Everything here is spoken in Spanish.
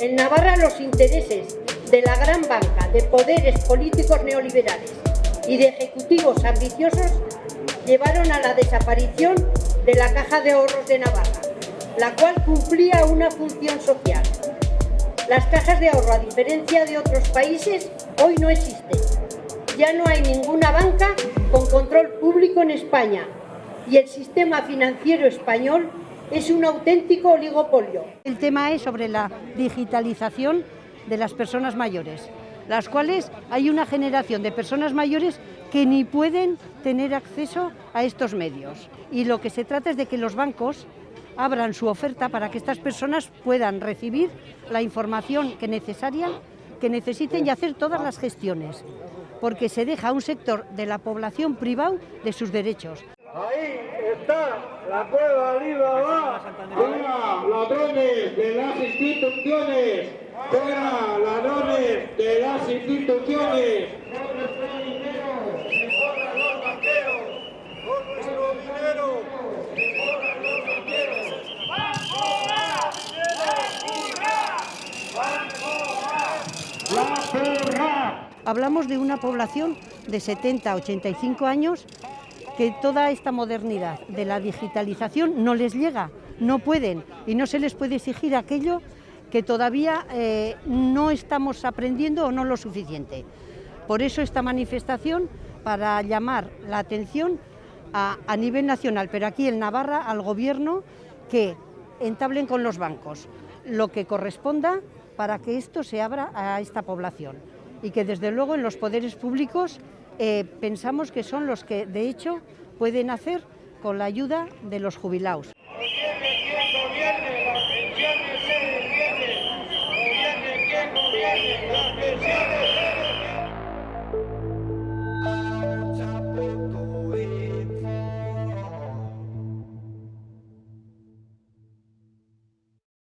En Navarra los intereses de la gran banca, de poderes políticos neoliberales y de ejecutivos ambiciosos llevaron a la desaparición de la Caja de Ahorros de Navarra, la cual cumplía una función social. Las cajas de ahorro, a diferencia de otros países, hoy no existen. Ya no hay ninguna banca con control público en España y el sistema financiero español es un auténtico oligopolio. El tema es sobre la digitalización de las personas mayores, las cuales hay una generación de personas mayores que ni pueden tener acceso a estos medios. Y lo que se trata es de que los bancos abran su oferta para que estas personas puedan recibir la información que necesaria, que necesiten y hacer todas las gestiones, porque se deja a un sector de la población privado de sus derechos. Está la prueba Alibaba. Fuera ladrones de las instituciones. Fuera ladrones de las instituciones. Hablamos de una población de 70 a 85 años que toda esta modernidad de la digitalización no les llega, no pueden y no se les puede exigir aquello que todavía eh, no estamos aprendiendo o no lo suficiente. Por eso esta manifestación para llamar la atención a, a nivel nacional, pero aquí en Navarra al Gobierno que entablen con los bancos lo que corresponda para que esto se abra a esta población y que desde luego en los poderes públicos eh, pensamos que son los que de hecho pueden hacer con la ayuda de los jubilados.